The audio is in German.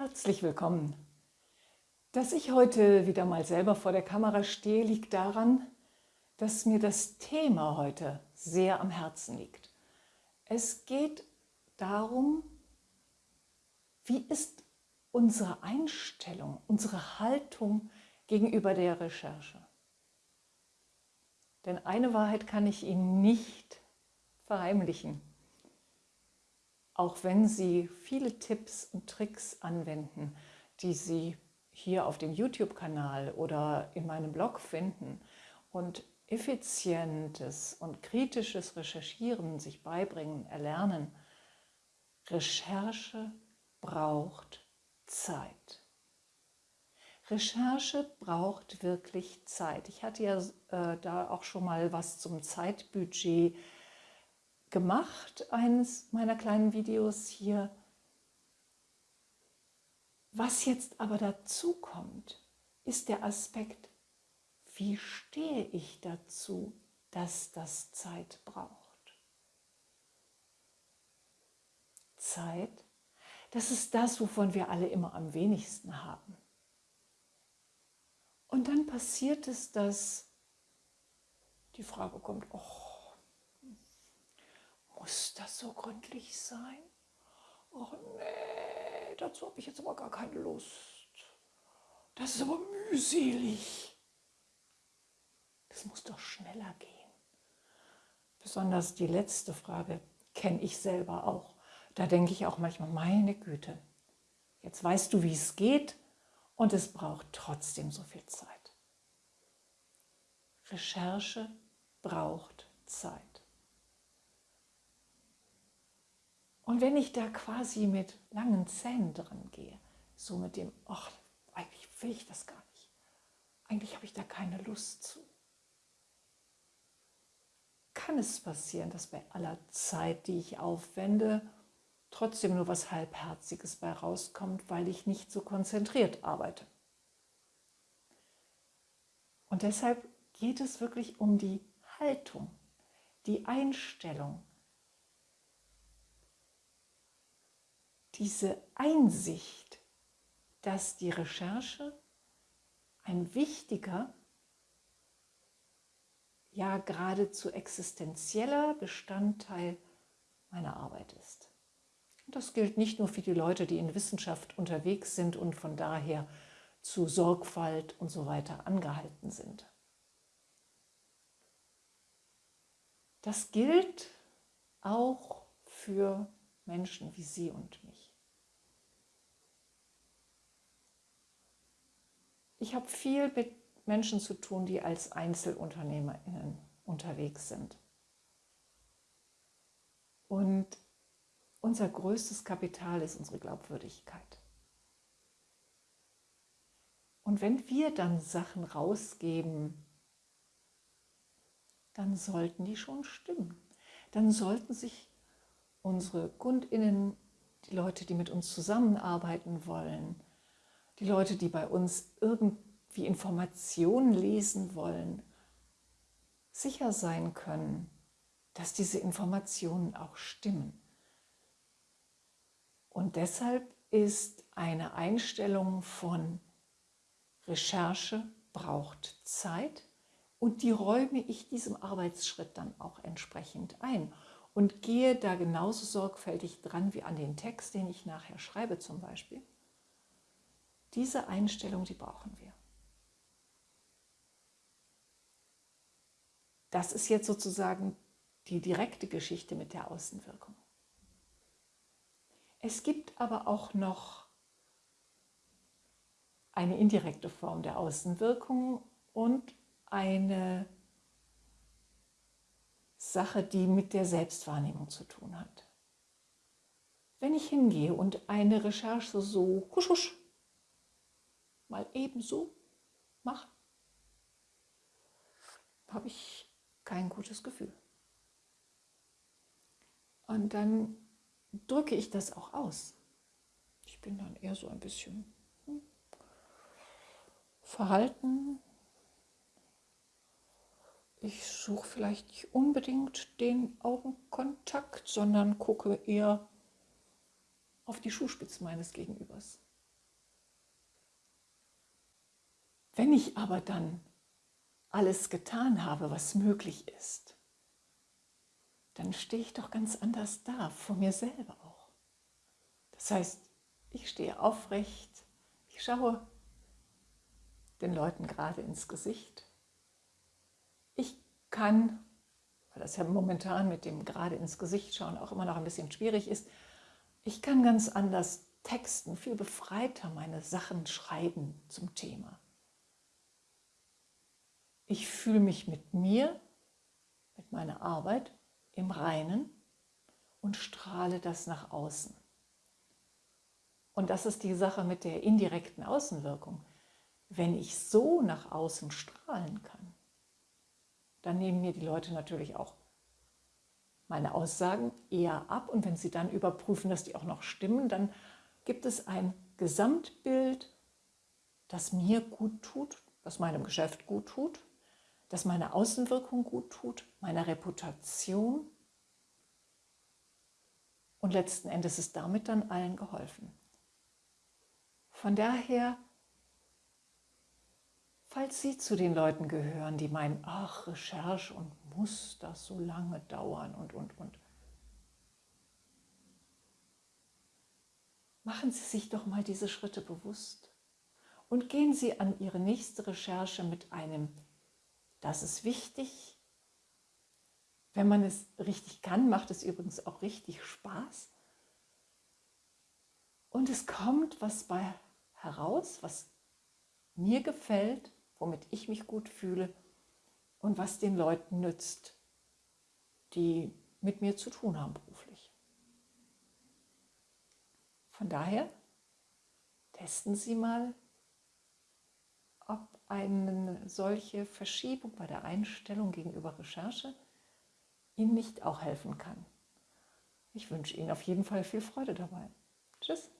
Herzlich willkommen. Dass ich heute wieder mal selber vor der Kamera stehe, liegt daran, dass mir das Thema heute sehr am Herzen liegt. Es geht darum, wie ist unsere Einstellung, unsere Haltung gegenüber der Recherche. Denn eine Wahrheit kann ich Ihnen nicht verheimlichen. Auch wenn Sie viele Tipps und Tricks anwenden, die Sie hier auf dem YouTube-Kanal oder in meinem Blog finden und effizientes und kritisches Recherchieren sich beibringen, erlernen, Recherche braucht Zeit. Recherche braucht wirklich Zeit. Ich hatte ja äh, da auch schon mal was zum Zeitbudget gemacht, eines meiner kleinen Videos hier. Was jetzt aber dazu kommt, ist der Aspekt, wie stehe ich dazu, dass das Zeit braucht. Zeit, das ist das, wovon wir alle immer am wenigsten haben. Und dann passiert es, dass die Frage kommt, oh, muss das so gründlich sein? Oh nee, dazu habe ich jetzt aber gar keine Lust. Das ist aber mühselig. Das muss doch schneller gehen. Besonders die letzte Frage kenne ich selber auch. Da denke ich auch manchmal, meine Güte, jetzt weißt du, wie es geht, und es braucht trotzdem so viel Zeit. Recherche braucht Zeit. Und wenn ich da quasi mit langen Zähnen dran gehe, so mit dem, ach, eigentlich will ich das gar nicht. Eigentlich habe ich da keine Lust zu. Kann es passieren, dass bei aller Zeit, die ich aufwende, trotzdem nur was Halbherziges bei rauskommt, weil ich nicht so konzentriert arbeite. Und deshalb geht es wirklich um die Haltung, die Einstellung, diese Einsicht, dass die Recherche ein wichtiger, ja geradezu existenzieller Bestandteil meiner Arbeit ist. Das gilt nicht nur für die Leute, die in Wissenschaft unterwegs sind und von daher zu Sorgfalt und so weiter angehalten sind. Das gilt auch für Menschen wie Sie und mich. Ich habe viel mit Menschen zu tun, die als Einzelunternehmerinnen unterwegs sind. Und unser größtes Kapital ist unsere Glaubwürdigkeit. Und wenn wir dann Sachen rausgeben, dann sollten die schon stimmen. Dann sollten sich unsere Kundinnen, die Leute, die mit uns zusammenarbeiten wollen, die Leute, die bei uns irgendwie Informationen lesen wollen, sicher sein können, dass diese Informationen auch stimmen. Und deshalb ist eine Einstellung von Recherche braucht Zeit und die räume ich diesem Arbeitsschritt dann auch entsprechend ein und gehe da genauso sorgfältig dran wie an den Text, den ich nachher schreibe zum Beispiel. Diese Einstellung, die brauchen wir. Das ist jetzt sozusagen die direkte Geschichte mit der Außenwirkung. Es gibt aber auch noch eine indirekte Form der Außenwirkung und eine Sache, die mit der Selbstwahrnehmung zu tun hat. Wenn ich hingehe und eine Recherche so husch, husch mal ebenso mache, habe ich kein gutes Gefühl. Und dann drücke ich das auch aus. Ich bin dann eher so ein bisschen hm, verhalten. Ich suche vielleicht nicht unbedingt den Augenkontakt, sondern gucke eher auf die Schuhspitzen meines Gegenübers. Wenn ich aber dann alles getan habe, was möglich ist, dann stehe ich doch ganz anders da, vor mir selber auch. Das heißt, ich stehe aufrecht, ich schaue den Leuten gerade ins Gesicht. Ich kann, weil das ja momentan mit dem gerade ins Gesicht schauen auch immer noch ein bisschen schwierig ist, ich kann ganz anders texten, viel befreiter meine Sachen schreiben zum Thema. Ich fühle mich mit mir, mit meiner Arbeit im Reinen und strahle das nach außen. Und das ist die Sache mit der indirekten Außenwirkung. Wenn ich so nach außen strahlen kann, dann nehmen mir die Leute natürlich auch meine Aussagen eher ab. Und wenn sie dann überprüfen, dass die auch noch stimmen, dann gibt es ein Gesamtbild, das mir gut tut, das meinem Geschäft gut tut, das meiner Außenwirkung gut tut, meiner Reputation. Und letzten Endes ist damit dann allen geholfen. Von daher, falls Sie zu den Leuten gehören, die meinen, ach, Recherche und muss das so lange dauern und, und, und. Machen Sie sich doch mal diese Schritte bewusst und gehen Sie an Ihre nächste Recherche mit einem, das ist wichtig. Wenn man es richtig kann, macht es übrigens auch richtig Spaß. Und es kommt was bei heraus, was mir gefällt, womit ich mich gut fühle und was den Leuten nützt, die mit mir zu tun haben beruflich. Von daher testen Sie mal, ob eine solche Verschiebung bei der Einstellung gegenüber Recherche Ihnen nicht auch helfen kann. Ich wünsche Ihnen auf jeden Fall viel Freude dabei. Tschüss.